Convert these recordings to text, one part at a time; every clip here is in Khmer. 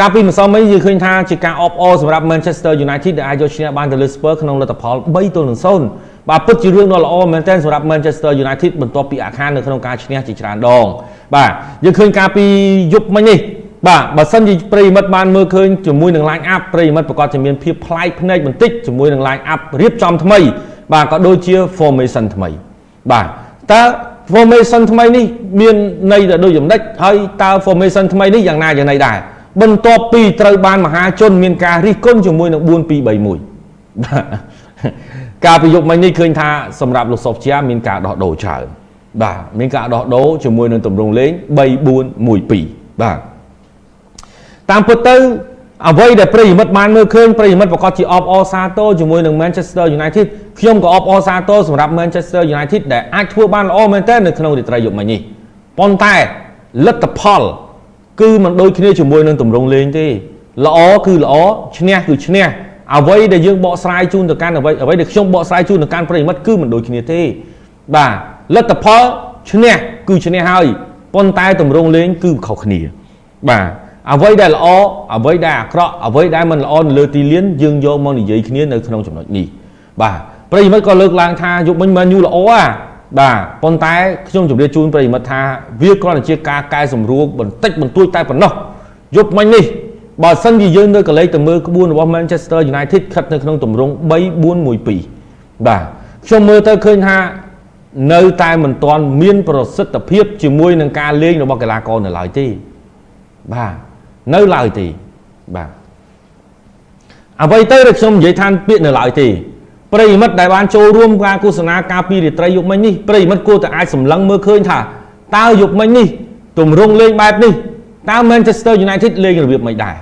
កាលពីម្សិលមិញយើងឃើញថាជាការអបអរសម្រាប់ Manchester United ដែលអាចយកឈ្នះបានទៅលើ Spurs ក្នុងលទ្ធផល3ទល់នឹង0បាទពិតជារឿងដ៏ល្អមែនទែនសម្រាប់ Manchester United បន្ទាប់ពីអាខាននៅក្នុងការឈ្នះជាច្រើនដង បាទយើងឃើញការពីយប់មិញនេះបាទបើសិនជាប្រិមិត្តបានមើលឃើញជាមួយនឹង line up ប្រិមិត្តប្រកាសជាមានភាពប្លែកភ្នែកបន្តិចជាមួយនឹង line up រៀបចំថ្មី បាទក៏ដូចជា formation ថ្មីបាទតើ formation ថ្មីនេះមានន័យទៅដូចយ៉ាងម៉េចហើយតើ formation ថ្មីនេះយ៉ាងណាយ៉ាងណីដែរ បន្ទាប់ពីត្រូវបានមហាជនមានការរិះគន់ជាមួយនឹង4231ការប្រយុទ្ធមិញនេះឃើញថាសម្រាប់លោកសុបជាមានការដោះដូរច្រើនបាទមានការដោះដូរជាមួយនឹងទម្រង់លេង3412បាទតាមពិតទៅអ្វីដែលប្រិយមិត្តបានមើលឃើញប្រិយមិត្តប្រកាសជាអបអរសាទរជាមួយនឹង Manchester United ខ្ញុំក៏អបអរសាទរសម្រាប់ Manchester United ដែលអាចធ្វើបានល្អមែនទែននៅក្នុងរាត្រីយប់មិញនេះប៉ុន្តែលទ្ធផល គឺមិនដូចគ្នាជាមួយនឹងទម្រង់លេងទេល្អគឺល្អឈ្នះគឺឈ្នះអ្វីដែលយើងបកស្រាយជូនទៅកាន់អ្វីអ្វីដែលខ្ញុំបកស្រាយជូនទៅកាន់ប្រិយមិត្តគឺមិនដូចគ្នាទេបាទលទ្ធផលឈ្នះគឺឈ្នះហើយប៉ុន្តែទម្រង់លេងគឺខុសគ្នា បាទអ្វីដែលល្អអ្វីដែលអាក្រក់អ្វីដែលមិនល្អនៅលើទីលានយើងយកមកនិយាយគ្នានៅក្នុងចំណុចនេះបាទប្រិយមិត្តក៏លើកឡើងថាយុគមិញមែនយូល្អអា បាទប៉ុន្តែខ្ញុំជម្រាបជូនប្រិយមិត្តថាវាគ្រាន់តែជាការកែសម្រួលបន្តិចបន្តួចតែប៉ុណ្ណោះយប់មិញនេះបើសិនជាយើងនៅកលេចទៅមើលក្បួនរបស់ Manchester United ខិតនៅក្នុងទម្រង់3-4-1-2បាទខ្ញុំមើលទៅឃើញថានៅតែមិនទាន់មានប្រសិទ្ធភាពជាមួយនឹងការលេងរបស់កីឡាករនៅឡើយទេបាទនៅឡើយទេបាទអ្វីទៅដែលខ្ញុំនិយាយថាពាក្យនៅឡើយទេ ប្រិយមិត្តដែលបានចូលរួមការឃោសនាការពីរាត្រីយប់មិញនេះប្រិយមិត្តគួរតែអាចសម្លឹងមើលឃើញថាតើយប់មិញនេះទម្រង់លេងបែបនេះតើ Manchester United លេងរបៀបមិនដែរ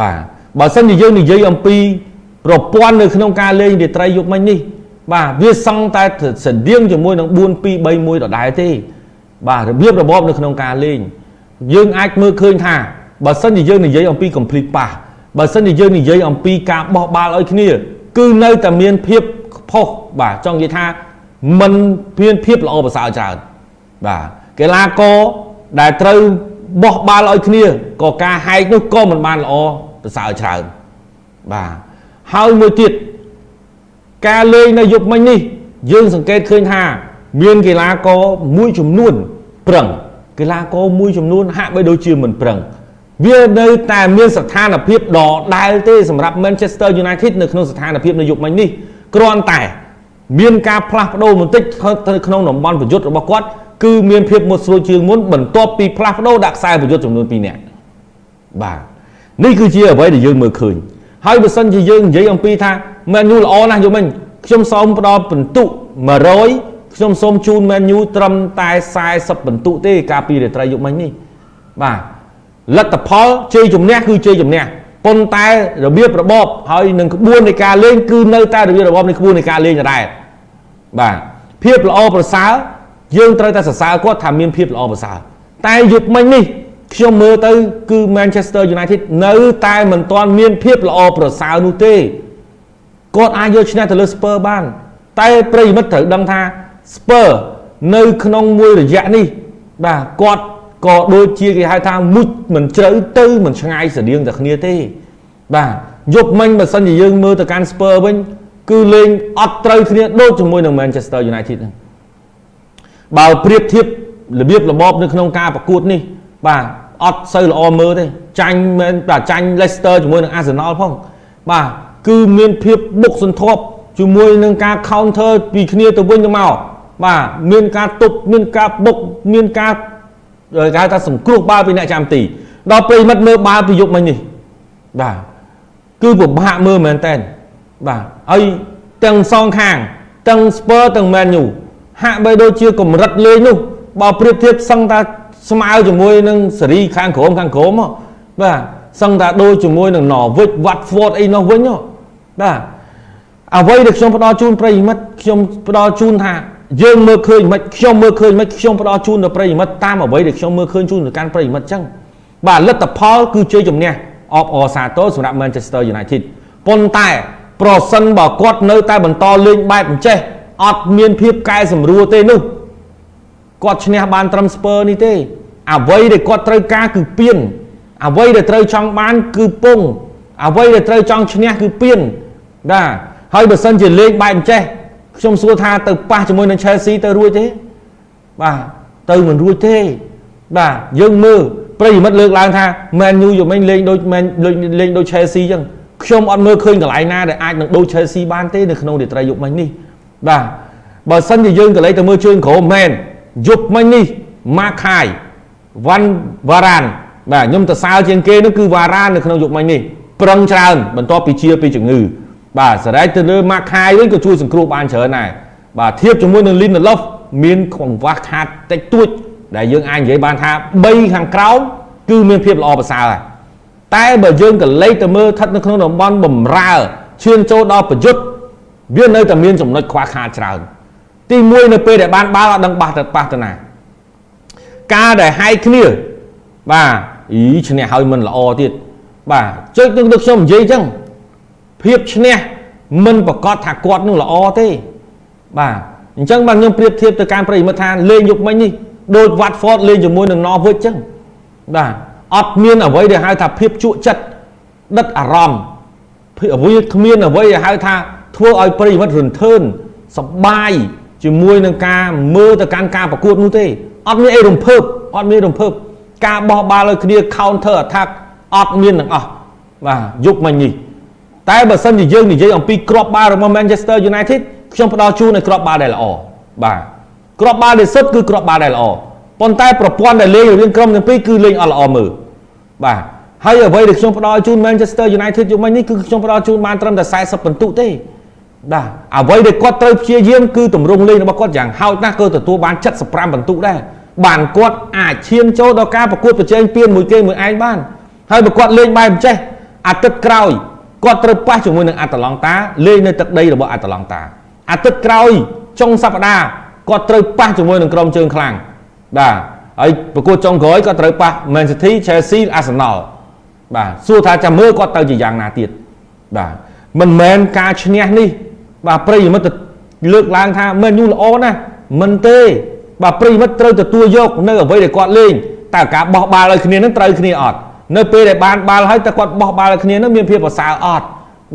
បាទបើសិនជាយើងនិយាយអំពីប្រព័ន្ធនៅក្នុងការលេងរាត្រីយប់មិញនេះ បាទវាសង់តែស្តៀងជាមួយនឹង4 2 3 1ដដែលទេ បាទរបៀបរបបនៅក្នុងការលេង យើងអាចមើលឃើញថាបើសិនជាយើងនិយាយអំពី complete pass បើសិនជាយើងនិយាយអំពីការបោះបាល់ឲ្យគ្នា គឺនៅតែមានភាពផុសបាទចង់និយាយថាมันមានភាពល្អប្រសើរច្រើនបាទកីឡាករដែលត្រូវបោះបាល់ឲ្យគ្នាក៏ការហែកនោះក៏មិនបានល្អប្រសើរច្រើនបាទហើយមួយទៀតការលេងនៅយប់មិញនេះ យើងសង្កេតឃើញថា មានកីឡាករមួយចំនួនប្រឹងកីឡាករមួយចំនួនហាក់បីដូចជាមិនប្រឹង វានៅតែមានស្ថានភាពដដែលទេសម្រាប់ Manchester United នៅក្នុងស្ថានភាពនៅយុគមិញនេះគ្រាន់តែ មានការផ្លាស់ប្ដូរបន្តិចទៅក្នុងតំបន់ប្រយុទ្ធរបស់គាត់គឺមានភាពមុតស្រួលជាងមុនបន្ទាប់ពីផ្លាស់ប្ដូរដាក់ខ្សែប្រយុទ្ធចំនួន2នាក់បាទនេះគឺជាអ្វីដែលយើងមើលឃើញហើយបើសិនជាយើងនិយាយអំពីថា Man U ល្អណាស់យល់មិញខ្ញុំសូមផ្ដល់ពិន្ទុ100ខ្ញុំសូមជូន Man U ត្រឹមតែ40ពិន្ទុទេ កាលពីរាត្រីយប់មិញនេះបាទ លទ្ធផលជ័យជំនះគឺជ័យជំនះប៉ុន្តែរបៀបរបបហើយនឹងក្បួននៃការលេងគឺនៅតែរបៀបរបបនៃក្បួននៃការលេងដដែលបាទភាពល្អប្រសើរយើងត្រូវតែសរសើរគាត់ថាមានភាពល្អប្រសើរតែយប់មិញនេះខ្ញុំមើលទៅគឺ Manchester United នៅតែមិនទាន់មានភាពល្អប្រសើរនោះទេគាត់អាចយកឈ្នះទៅលើ Spurs បាន តែប្រិយមិត្តត្រូវដឹងថា Spurs នៅក្នុងមួយរយៈនេះបាទគាត់ ក៏ដូចជាគេហៅថាមុជមិនជ្រៅទៅមិនឆ្ងាយស្តៀងតែគ្នាទេ បាទយប់មិញបើសិនជាយើងមើលទៅកាន់ Spurs វិញគឺលេងអត់ត្រូវគ្នាដូចជាមួយនឹង Manchester United ហ្នឹងបើប្រៀបធៀបរបៀបរបបនៅក្នុងការប្រកួតនេះបាទអត់សូវល្អមើលទេចាញ់មែនតែចាញ់ Leicester ជាមួយនឹង Arsenal ផងបាទគឺមានភាពបុកសន្ធាប់ជាមួយនឹងការ counter ពីគ្នាទៅវិញទៅមកបាទមានការទប់មានការបុកមានការ គេហៅថាសង្គ្រោះបាល់ពីអ្នកចាំទីដល់ប្រិមិត្តមើលបាល់ពីយុគមិញនេះបាទគឺពិបាកមើលមែនតើបាទហើយទាំងសងខាងទាំង Spur ទាំង Man U ហាក់បីដូចជាកម្រិតលេងនោះបើប្រៀបធៀបសឹងថាស្មើជាមួយនឹងសេរីខាងក្រោមខាងក្រោមបាទសឹងថាដូចជាមួយនឹង Norwich Watford អីនោះវិញបាទអ្វីដែលខ្ញុំផ្ដល់ជូនប្រិយមិត្តខ្ញុំផ្ដល់ជូនថា យើងមើលឃើញមិនខ្ញុំមើលឃើញមិនខ្ញុំផ្ដល់ជូនដល់ប្រិយមិត្តតាមអ្វីដែលខ្ញុំមើលឃើញជូនទៅកាន់ប្រិយមិត្តអញ្ចឹងបាទលទ្ធផលគឺជ័យជំនះអបអរសាទរសម្រាប់ Manchester United ប៉ុន្តែប្រសិនបើគាត់នៅតែបន្តលេងបែបអញ្ចេះអត់មានភាពកែសម្រួលទេនោះគាត់ឈ្នះបានត្រឹមស្ពើនេះទេអ្វីដែលគាត់ត្រូវការគឺពៀនអ្វីដែលត្រូវចង់បានគឺពងអ្វីដែលត្រូវចង់ឈ្នះគឺពៀនបាទហើយបើសិនជាលេងបែបអញ្ចេះ ខ្ញុំសួរថាទៅប៉ះជាមួយនឹង Chelsea ទៅរួចទេបាទទៅមិនរួចទេបាទយើងមើលប្រិយមិត្តលើកឡើងថា Man U យមិញលេងដូច Man លេងដូច Chelsea អញ្ចឹងខ្ញុំអត់មើលឃើញកន្លែងណាដែលអាចនឹងដូច Chelsea បានទេនៅក្នុងរាត្រីយប់មិញនេះបាទបើសិនជាយើងក៏លេងទៅមើលជើងក្រោមមែនយប់មិញនេះម៉ាខាយវ៉ាន់វ៉ារ៉ានបាទខ្ញុំទៅសើជាងគេនោះគឺវ៉ារ៉ាននៅក្នុងយប់មិញនេះប្រឹងច្រើនបន្ទាប់ពីជាពីជំងឺ បាទសារ៉េចទៅលើម៉ាខាយវិញក៏ជួយសង្គ្រោះបានច្រើនដែរបាទធៀបជាមួយនឹងលីនឡូហ្វមានកង្វះខាតតិចតួច ដែលយើងអាចនិយាយបានថា3ខាងក្រោមគឺមានភាពល្អប្រសើរហើយតែបើយើងក៏លេខទៅមើលស្ថិតនៅក្នុងតំបន់បំរើឈានចូលដល់ប្រយុទ្ធវានៅតែមានចំណុចខ្វះខាតច្រើនទី1នៅពេលដែលបានបាល់អត់ដឹងបះទៅប៉ះទៅណាការដែលហាយគ្នាបាទអីឈ្នះហើយមិនល្អទៀតបាទចុចនឹងខ្ញុំនិយាយអញ្ចឹង ភាពឈ្នះមិនប្រកាសថាគាត់នឹងល្អទេបាទអញ្ចឹងបាទខ្ញុំប្រៀបធៀបទៅការប្រិយមិត្តថាលេងយុគមិញនេះដូច Watford លេងជាមួយនឹង Norwich អញ្ចឹងបាទអត់មានអ្វីដែលហៅថាភាពជក់ចិត្តដិតអារម្មណ៍អ្វីគ្មានអ្វីដែលហៅថាធ្វើឲ្យប្រិយមិត្តរន្ធើនសបាយជាមួយនឹងការមើលទៅកាន់ការប្រកួតនោះទេអត់មានអីរំភើបអត់មានរំភើបការបោះបាល់ឲ្យគ្នា counter attack អត់មានទាំងអស់បាទយុគមិញនេះ តែបើសិនជាយើងនិយាយអំពីក្របបាល់របស់ Manchester United ខ្ញុំផ្ដល់ជូនឲ្យក្របបាល់ដែលល្អបាទក្របបាល់ដែលសុទ្ធគឺក្របបាល់ដែលល្អប៉ុន្តែប្រព័ន្ធដែលលេងរវាងក្រុមទាំងពីរគឺលេងអត់ល្អមើលបាទហើយអ្វីដែលខ្ញុំផ្ដល់ជូន Manchester United យុគមិញនេះគឺខ្ញុំផ្ដល់ជូនបានត្រឹមតែ40ពិន្ទុទេបាទអ្វីដែលគាត់ត្រូវព្យាយាមគឺទម្រង់លេងរបស់គាត់យ៉ាងហោចណាស់ក៏ទទួលបាន75ពិន្ទុដែរបានគាត់អាចឈានចូលដល់ការប្រកួតប្រជែងពានមួយគេមួយឯងបានហើយបើគាត់លេងបែបអញ្ចេះអាទិត្យក្រោយ គាត់ត្រូវប៉ះជាមួយនឹងអាតឡង់តាលេងនៅទឹកដីរបស់អាតឡង់តាអាទិត្យក្រោយចុងសប្តាហ៍គាត់ត្រូវប៉ះជាមួយនឹងក្រុមជើងខ្លាំងបាទហើយប្រកួតចុងក្រោយគាត់ត្រូវប៉ះ Man City Chelsea Arsenal បាទសួរថាចាំមើលគាត់ទៅជាយ៉ាងណាទៀតបាទមិនមែនការឈ្នះនេះ បាទប្រិយមិត្តលើកឡើងថាមែនយូល្អណាស់មិនទេ បាទប្រិយមិត្តត្រូវទទួលយក នៅអ្វីដែលគាត់លេងតើការបោះបាល់ឲ្យគ្នានឹងត្រូវគ្នាអត់ នៅពេលដែលបានបាល់ហើយតើគាត់បោះបាល់ឲ្យគ្នានឹងមានភាពប្រសើរអត់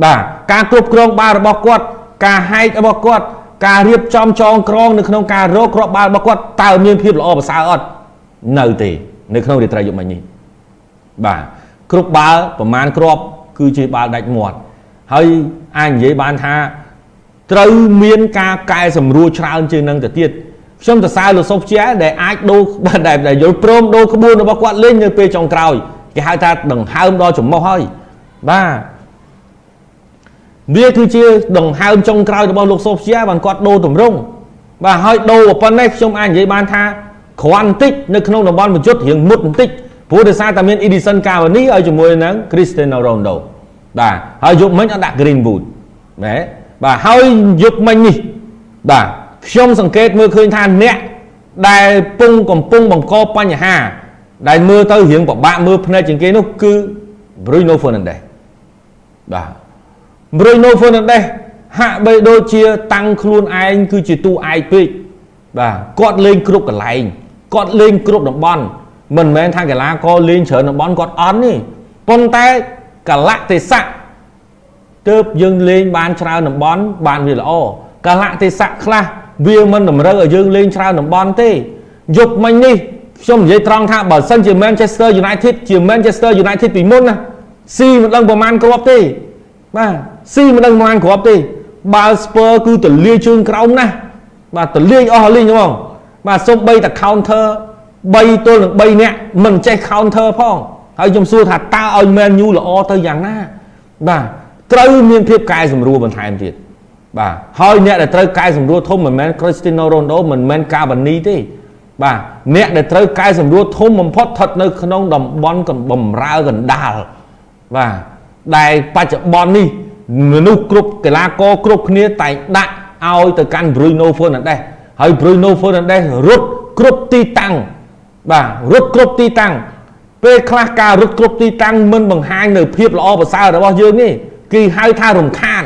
បាទការគ្រប់គ្រងបាល់របស់គាត់ ការហែករបស់គាត់ការរៀបចំចងក្រងនៅក្នុងការរកគ្រាប់បាល់របស់គាត់តើមានភាពល្អប្រសើរអត់នៅទេ នៅក្នុងរាត្រីយប់មិញនេះបាទគ្រប់បាល់ប្រមាណគ្រាប់គឺជាបាល់ដាច់មាត់ហើយអាចនិយាយបានថាត្រូវមានការកែសម្រួលច្រើនជាងនឹងទៅទៀតខ្ញុំសរសើរលោកសុភជាដែលអាចដូរដែលយល់ព្រមដូរក្បួនរបស់គាត់លេងនៅពេលចុងក្រោយ គេហៅថាដង្ហើមដល់ចំមុះហើយបាទវាគឺជាដង្ហើមចុងក្រោយរបស់លោកសូភជាបានគាត់ដូរតម្រង់បាទហើយដូរប៉ុណ្ណេះខ្ញុំអាចនិយាយបានថាគ្រាន់បន្តិចនៅក្នុងតំបន់បញ្ជុតរៀងមុតបន្តិចព្រោះដោយសារតែមាន Edison Cavani ឲ្យជាមួយនឹង Cristiano Ronaldo បាទហើយយកមិញអត់ដាក់ Greenwood ណាបាទហើយយកមិញនេះបាទខ្ញុំសង្កេតមើលឃើញថាអ្នកដែលពងកំពុងបង្កបញ្ហា ដែលមើលទៅរៀងពិបាកមើលភ្នែកជាងគេនោះគឺ Bruno Fernandes បាទ Bruno Fernandes ហាក់បីដូចជា តាំងខ្លួនឯងគឺជាតួឯកពេកបាទគាត់លេងគ្រប់កន្លែងគាត់លេងគ្រប់តំបន់មិនមែនថាកីឡាករលេងច្រើនតំបន់គាត់អន់ទេប៉ុន្តែកលៈទេសៈទើបយើងលេងបានច្រើនតំបន់បានវាល្អកលៈទេសៈខ្លះវាមិនតម្រូវឲ្យយើងលេងច្រើនតំបន់ទេយប់មិញនេះ ខ្ញុំនិយាយត្រង់ថាបើសិនជា Manchester United ជា Manchester United ពីមុនណាស៊ីមិនដឹងប្រហែលគ្រាប់ទេបាទស៊ីមិនដឹងប្រហែលគ្រាប់ទេ បាល់ Spur គឺទលាយជើងក្រោមណាស់បាទទលាយអស់លីងហ្មងបាទសូម្បីតែ counter 3ទល់នឹង3នាក់មិនចេះ counter ផងហើយខ្ញុំសួរថាតើឲ្យ Man U ល្អទៅយ៉ាងណាបាទត្រូវមានភាពកែសម្រួលបន្ថែមទៀតបាទហើយអ្នកដែលត្រូវកែសម្រួលធំមិនមែន Cristiano Ronaldo មិនមែន Cavani ទេ បាទអ្នកដែលត្រូវកែសម្រួលធំបំផុតស្ថិតនៅក្នុងតំបន់បំរើកណ្ដាលបាទដែលបច្ចុប្បន្ននេះមនុស្សគ្រប់កីឡាករគ្រប់គ្នាតែងដាក់ឲ្យទៅកាន់ Bruno Fernandes ហើយ Bruno Fernandes រត់គ្រប់ទីតាំងបាទរត់គ្រប់ទីតាំងពេលខ្លះការរត់គ្រប់ទីតាំងមិនបង្ហាញនៅភាពល្អប្រសើររបស់យើងទេគេហៅថារំខាន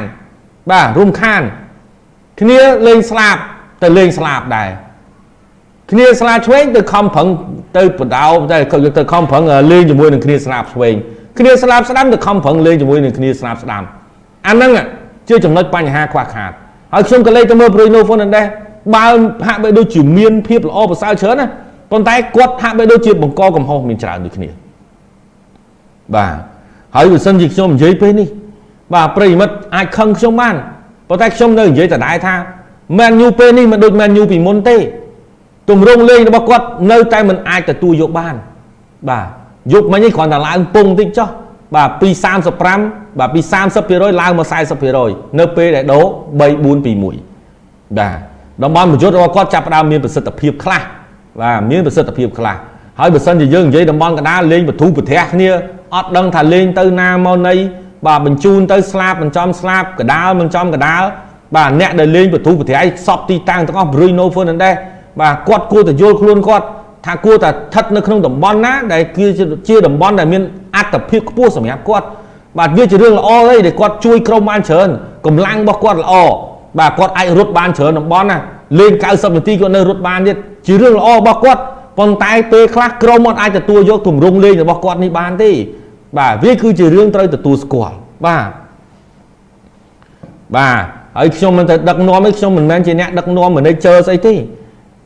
បាទរំខាន គ្នាលេងស្លាប់ទៅលេងស្លាប់ដែរ គ្នាស្លាឆ្វេងទៅខំប្រឹងទៅបដោទៅទៅខំប្រឹងលេងជាមួយនឹងគ្នាស្នាប់ស្វែងគ្នាស្លាប់ស្ដាំទៅខំប្រឹងលេងជាមួយនឹងគ្នាស្នាប់ស្ដាំអាហ្នឹងជាចំណុចបញ្ហាខ្វះខាតហើយខ្ញុំក៏លេខទៅមើល Bruno Fernandes បើហាក់បីដូចជាមានភាពល្អប្រសើរច្រើនណាប៉ុន្តែគាត់ហាក់បីដូចជាបង្កកំហុសមានច្រើនដូចគ្នាបាទហើយបើសិនជាខ្ញុំនិយាយពេលនេះបាទប្រិមិត្តអាចខឹងខ្ញុំបានប៉ុន្តែខ្ញុំនៅនិយាយដដែលថាមែនយូពេលនេះមិនដូចមែនយូពីមុនទេ ទម្រង់លេងរបស់គាត់នៅតែមិនអាចទទួលយកបាន បាទយកមិញនេះគ្រាន់តែឡើងពងតិចចុះបាទពី35បាទពី30%ឡើងមក40%នៅពេលដែលដូរ3 4 2 1បាទតំបន់ប្រយុទ្ធរបស់គាត់ចាប់ផ្ដើមមានប្រសិទ្ធភាពខ្លះបាទមានប្រសិទ្ធភាពខ្លះហើយបើសិនជាយើងនិយាយតំបន់កណ្ដាលលេងបទូប្រទះគ្នាអត់ដឹងថាលេងទៅណាមកណីបាទបញ្ជូនទៅស្លាប់បញ្ចំស្លាប់កដាលមិនចំកដាលបាទអ្នកដែលលេងបទូប្រទះសពទីតាំងទាំងអស់ Bruno Fernandes បាទគាត់គួរតែយល់ខ្លួនគាត់ថាគួរតែស្ថិតនៅក្នុងតំបន់ណាដែលគឺជាតំបន់ដែលមានអត្តភាពខ្ពស់សម្រាប់គាត់បាទវាជារឿងល្អទេដែលគាត់ជួយក្រុមបានច្រើនកម្លាំងរបស់គាត់ល្អបាទគាត់អាចរត់បានច្រើនតំបន់ណាលេង90នាទីគាត់នៅរត់បានទៀតជារឿងល្អរបស់គាត់ប៉ុន្តែពេលខ្លះក្រុមអត់អាចទទួលយកទម្រង់លេងរបស់គាត់នេះបានទេបាទវាគឺជារឿងត្រូវទទួលស្គាល់បាទបាទហើយខ្ញុំមិនទៅដឹកនាំទេខ្ញុំមិនមែនជាអ្នកដឹកនាំ manager ស្អីទេ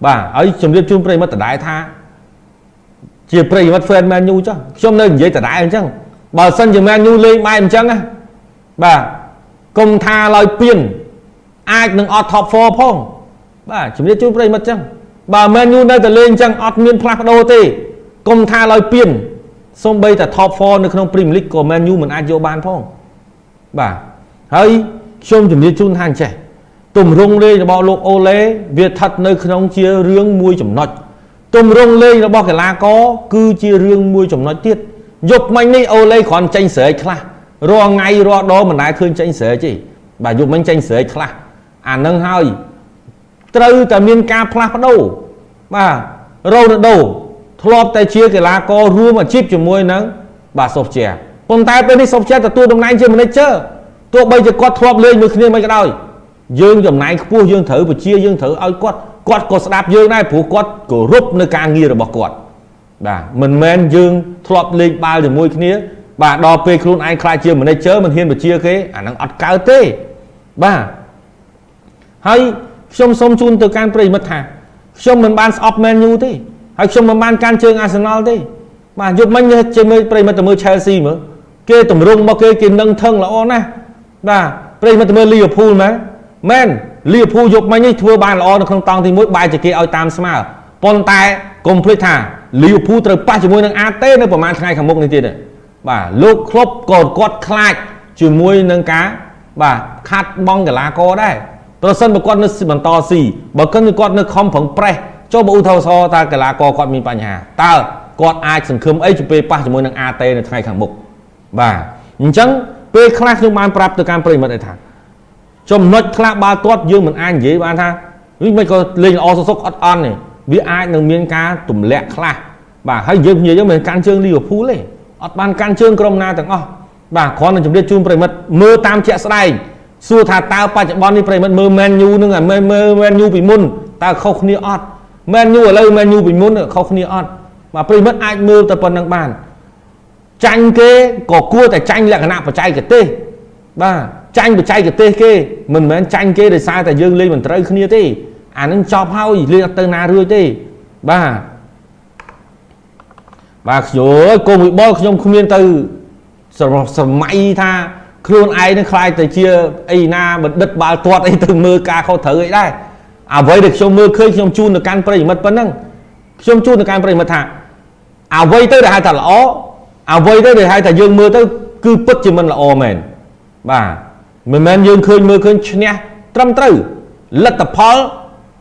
បាទហើយជំរាបជូនប្រិមិត្តដដែលថាជាប្រិមិត្ត fan Man U ចុះខ្ញុំនៅនិយាយដដែលអញ្ចឹងបើសិនជា Man U លេងបែបអញ្ចឹងណាបាទកុំថាឡើយពៀនអាចនឹងអត់ top 4ផងបាទជំរាបជូនប្រិមិត្តអញ្ចឹងបើ Man U នៅតែលេងអញ្ចឹងអត់មានផ្លាស់ប្ដូរទេកុំថាឡើយពៀនសូម្បីតែ top 4នៅក្នុង Premier League ក៏ Man U មិនអាចយកបានផងបាទហើយខ្ញុំជំរាបជូនថាអញ្ចេះ ទម្រង់លេងរបស់លោកអូឡេវាស្ថិតនៅក្នុងជារឿងមួយចំណុចទម្រង់លេងរបស់កីឡាករគឺជារឿងមួយចំណុចទៀតយប់មិញនេះអូឡេគ្រាន់ចេញស្រែកខ្លះរាល់ថ្ងៃរាល់ដងមិនដែលឃើញចេញស្រែកទេបាទយប់មិញចេញស្រែកខ្លះអានឹងហើយត្រូវតែមានការផ្លាស់ប្ដូរបាទរ៉ូណាល់ដូធ្លាប់តែជាកីឡាកររួមអាជីពជាមួយនឹងបាទសូហ្វជាប៉ុន្តែពេលនេះសូហ្វជាទទួលតំណែងជា manager ទោះបីជាគាត់ធ្លាប់លេងមួយគ្នាមិនក៏ដោយ យើងចំណាយខ្ពស់យើងត្រូវបជាយើងត្រូវឲ្យគាត់គាត់ក៏ស្ដាប់យើងដែរព្រោះគាត់គោរពនៅការងាររបស់គាត់បាទមិនមែនយើងធ្លាប់លេងបាល់ជាមួយគ្នាបាទដល់ពេលខ្លួនឯងខ្លាចជា manager មិនហ៊ានបជាគេអាហ្នឹងអត់កើតទេបាទហើយខ្ញុំសូមជូនទៅកាន់ប្រិមិត្តថាខ្ញុំមិនបានស្អប់ Man U ទេហើយខ្ញុំមិនបានកាន់ជើង Arsenal ទេបាទយប់មិញជាមើលប្រិមិត្តទៅមើល Chelsea មើលគេតម្រង់មកគេគេនឹងថឹងល្អណាស់បាទប្រិមិត្តទៅមើល Liverpool មែន មែនលីវភូយប់មិញនេះធ្វើបានល្អនៅក្នុងតង់ទី1បែរជាគេឲ្យតាមស្មើប៉ុន្តែកុំភ្លេចថាលីវភូត្រូវប៉ះជាមួយនឹងអាតេនៅប្រហែលថ្ងៃខាងមុខនេះទៀតបាទលោកក្លុបក៏គាត់ខ្លាចជាមួយនឹងការបាទខាត់បងកីឡាករដែរប្រសិនបើគាត់នៅបន្តស៊ីបើគិនគាត់នៅខំប្រឹងប្រេះចុះបើឧទាហរណ៍តើកីឡាករគាត់មានបញ្ហាតើគាត់អាចសង្ឃឹមអីទៅពេលប៉ះជាមួយនឹងអាតេនៅថ្ងៃខាងមុខបាទអញ្ចឹងពេលខ្លះខ្ញុំបានប្រាប់ទៅកាន់ប្រិមិត្តឯថា ចំណុចខ្លះបាល់ទាត់យើងមិនអាចនិយាយបានថាវិញមិនក៏លេងល្អសុកសុកអត់អន់ទេវាអាចនឹងមានការទម្លាក់ខ្លះបាទហើយយើងនិយាយយើងមិនកាន់ជើងលីវើពូលទេអត់បានកាន់ជើងក្រុមណាទាំងអស់បាទគ្រាន់តែជម្រាបជូនប្រិមិត្តមើលតាមជាក់ស្ដែងសួរថាតើបច្ចុប្បន្ននេះប្រិមិត្តមើល Man U នឹងមើលមើល Man U ពីមុនតើខុសគ្នាអត់ Man U ឥឡូវ Man U ពីមុនខុសគ្នាអត់បាទប្រិមិត្តអាចមើលតែប៉ុណ្្នឹងបានចាញ់គេក៏គួរតែចាញ់លក្ខណៈបច្ចេកទេសបាទ ចាញ់បច្ចេកទេសគេមិនមែនចាញ់គេដោយសារតែយើងលេងមិនត្រូវគ្នាទេអានឹងចប់ហើយលេងអត់ទៅណារួចទេបាទបាទខ្ញុំកុំវិបុលខ្ញុំគ្មានទៅសម័យថាខ្លួនឯងនឹងខ្លាចទៅជាអីណាបណ្ឌិតបាល់ទាត់អីទៅមើលការខុសត្រូវអីដែរអ្វីដែលខ្ញុំមើលឃើញខ្ញុំជូនទៅកាន់ប្រិយមិត្តប៉ុណ្ណឹងខ្ញុំជូនទៅកាន់ប្រិយមិត្តថាអ្វីទៅដែលហៅថាល្អអ្វីទៅដែលហៅថាយើងមើលទៅគឺពិតជាមិនល្អមែនបាទ មិនមែនយើងឃើញមើលឃើញឈ្នះត្រឹមត្រូវលទ្ធផល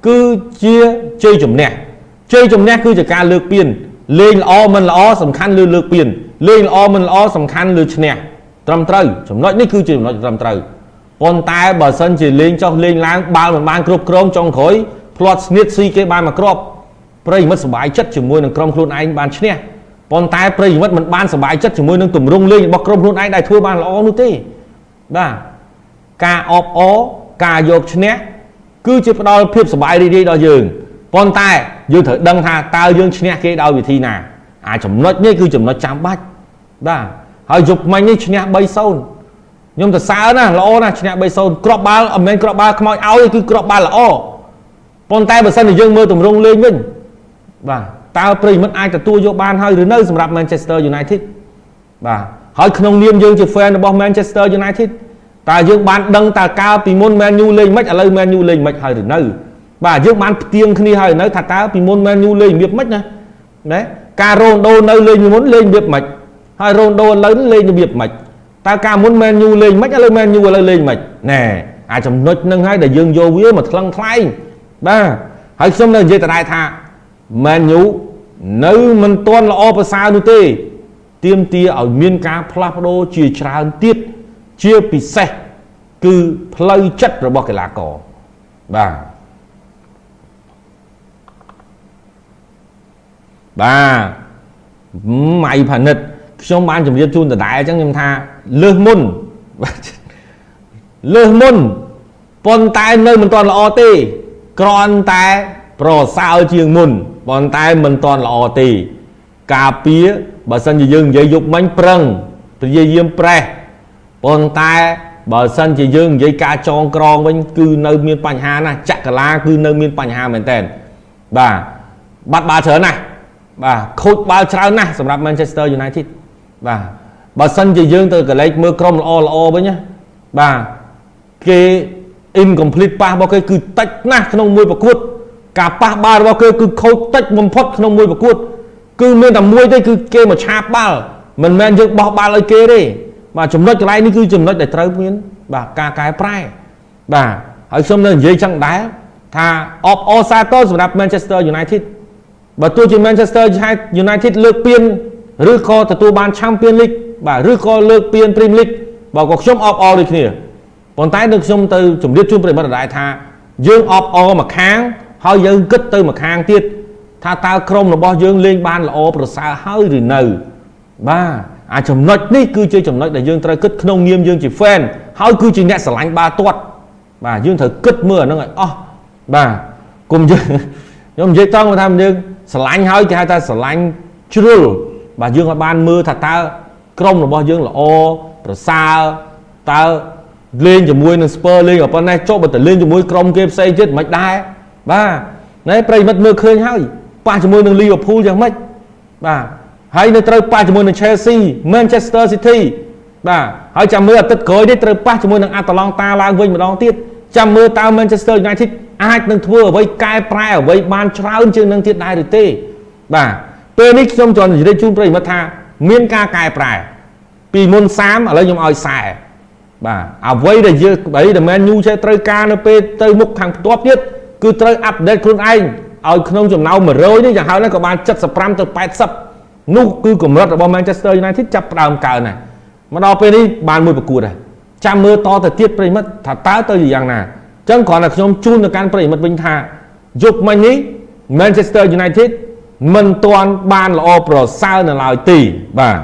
គឺជាជ័យជំនះជ័យជំនះគឺជាការលើកពៀនលេងល្អមិនល្អសំខាន់លើលើកពៀនលេងល្អមិនល្អសំខាន់លើឈ្នះត្រឹមត្រូវចំណុចនេះគឺជាចំណុចត្រឹមត្រូវប៉ុន្តែបើសិនជាលេងចុះលេងឡើងបាល់មិនបានគ្រប់គ្រងចុងក្រោយផ្លាត់ស្នៀតស៊ីគេបានមកគ្រាប់ប្រិមិត្តសុបាយចិត្តជាមួយនឹងក្រុមខ្លួនឯងបានឈ្នះប៉ុន្តែប្រិមិត្តមិនបានសុបាយចិត្តជាមួយនឹងទម្រង់លេងរបស់ក្រុមខ្លួនឯងដែលធ្វើបានល្អនោះទេបាទ ការអបអរការយកឈ្នះគឺជាផ្ដល់ភាពសប្បាយរីករាយដល់យើងប៉ុន្តែយើងត្រូវដឹងថាតើយើងឈ្នះគេដោយវិធីណាអាចំណុចនេះគឺចំណុចចាំបាច់បាទហើយយប់មិញនេះឈ្នះ3-0ខ្ញុំទៅសើណាល្អណាស់ឈ្នះ3-0គ្រាប់បាល់មិនមែនគ្រាប់បាល់ខ្មោចឲ្យគឺគ្រាប់បាល់ល្អប៉ុន្តែបើសិនជាយើងមើលទម្រង់លេងវិញបាទតើប្រិមិត្តអាចទទួលយកបានហើយឬនៅសម្រាប់ Manchester United បាទហើយក្នុងនាមយើងជា fan របស់ Manchester United តើយើងបានដឹងតើកាលពីមុន Man U លេងមិនឥឡូវ Man U លេងមិនហើយឬនៅបាទយើងបានផ្ទៀងគ្នាហើយនៅថាតើពីមុន Man U លេងរបៀបម៉េចណាណាការរ៉ូណូនៅលេងពីមុនលេងរបៀបម៉េចហើយរ៉ូណូឥឡូវលេងរបៀបម៉េចតើកាលមុន Man U លេងមិនឥឡូវ Man U ឥឡូវលេងមិនណែអាចំណុចហ្នឹងហើយដែលយើងយកវាមកថ្លឹងថ្លែងបាទហើយខ្ញុំនៅនិយាយតដែរថា Man U នៅមិនទាន់ល្អប្រសើរនោះទេទៀមទាឲ្យមានការផ្លាស់ប្ដូរជាច្រើនទៀត ជាពិសេសគឺផ្លូវចិត្តរបស់កីឡាករបាទបាទម៉ៃផានិតខ្ញុំបានជម្រាបជូនដដែលអញ្ចឹងខ្ញុំថាលើសមុនលើសមុនប៉ុន្តែនៅមិនទាន់ល្អទេគ្រាន់តែប្រសើរជាងមុនប៉ុន្តែមិនទាន់ល្អទេ ការពារបើសិនជាយើងនិយាយយប់មិញប្រឹងព្យាយាមប្រេះ ប៉ុន្តែបើសិនជាយើងនិយាយការចងក្រងវិញគឺនៅមានបញ្ហាណាស់ចក្រឡាគឺនៅមានបញ្ហាមែនតើបាទបាត់បាល់ច្រើនណាស់បាទខូចបាល់ច្រើនណាស់សម្រាប់ Manchester United បាទបើសិនជាយើងទៅកលេចមើលក្រុមល្អល្អវិញណាបាទគេ incomplete ប៉ះរបស់គេគឺតិចណាស់ក្នុងមួយប្រកួត ការប៉ះបាល់របស់គេគឺខូចតិចបំផុតក្នុងមួយប្រកួត គឺមានតែមួយទេគឺគេមកឆាបបាល់មិនមែនយើងបោះបាល់ឲ្យគេទេ បាទចំណុចកន្លែងនេះគឺចំណុចដែលត្រូវមាន បាទការកែប្រែបាទហើយខ្ញុំនៅនិយាយចឹងដែរថាអបអសាទរសម្រាប់ Manchester United បើទោះជា Manchester United លើកពានឬក៏ទទួលបាន Champion League បាទឬក៏លើកពាន Premier League បើក៏ខ្ញុំអបអរដូចគ្នាប៉ុន្តែនៅខ្ញុំទៅជម្រាបជូនប្រិយមិត្តដែរថាយើងអបអរមកខាង ហើយយើងគិតទៅមកខាងទៀតថាតើក្រុមរបស់យើងលេងបានល្អប្រសើរហើយឬនៅបាទ អាចំណុចនេះគឺជាចំណុចដែលយើងត្រូវគិតក្នុងនាមយើងជា fan ហើយគឺជាអ្នកស្រឡាញ់បាល់ទាត់បាទយើងត្រូវគិតមើលអាហ្នឹងឲ្យអស់បាទគុំយើងខ្ញុំនិយាយតង់ថាយើងស្រឡាញ់ហើយគេហៅថាស្រឡាញ់ជ្រុលបាទយើងឲ្យបានមើលថាតើក្រុមរបស់យើងល្អប្រសើរតើលេងជាមួយនឹងស្ពឺលេងប៉ុណ្ណេះចុះបើទៅលេងជាមួយក្រុមគេផ្សេងទៀតមិនដែរបាទណែប្រិមិត្តមើលឃើញហើយប៉ះជាមួយនឹង Liverpool យ៉ាងម៉េចបាទ ហើយនៅត្រូវប៉ះជាមួយនឹង Chelsea Manchester City បាទហើយចាំមើលអាទិត្យក្រោយនេះត្រូវប៉ះជាមួយនឹង Atalanta ឡើងវិញម្ដងទៀតចាំមើលតើ Manchester United អាចនឹងធ្វើអ្វីកែប្រែអ្វីបានច្រើនជាងនឹងទៀតដែរឬទេ បាទពេលនេះខ្ញុំចង់និយាយជូនប្រិយមិត្តថា មានការកែប្រែពីមុន30ឥឡូវខ្ញុំឲ្យ40បាទអ្វីដែលយើងអ្វីដែល Man U ចេះត្រូវការនៅពេលទៅមុខខាងផ្ទាប់ទៀតគឺត្រូវអាប់ដេតខ្លួនឯងឲ្យក្នុងចំណោម100នេះយ៉ាងហោចណាស់ក៏បាន75ទៅ80 នោះគឺកម្រិតរបស់ Manchester United ចាប់ផ្ដើមកើនហើយមកដល់ពេលនេះបានមួយប្រកួតហើយចាំមើលតទៅទៀតប្រិមិត្តថាតើទៅជាយ៉ាងណាអញ្ចឹងគ្រាន់តែខ្ញុំជូនទៅកាន់ប្រិមិត្តវិញថាយប់មិញនេះ Manchester United មិនទាន់បានល្អប្រសើរនៅឡើយទេបាទ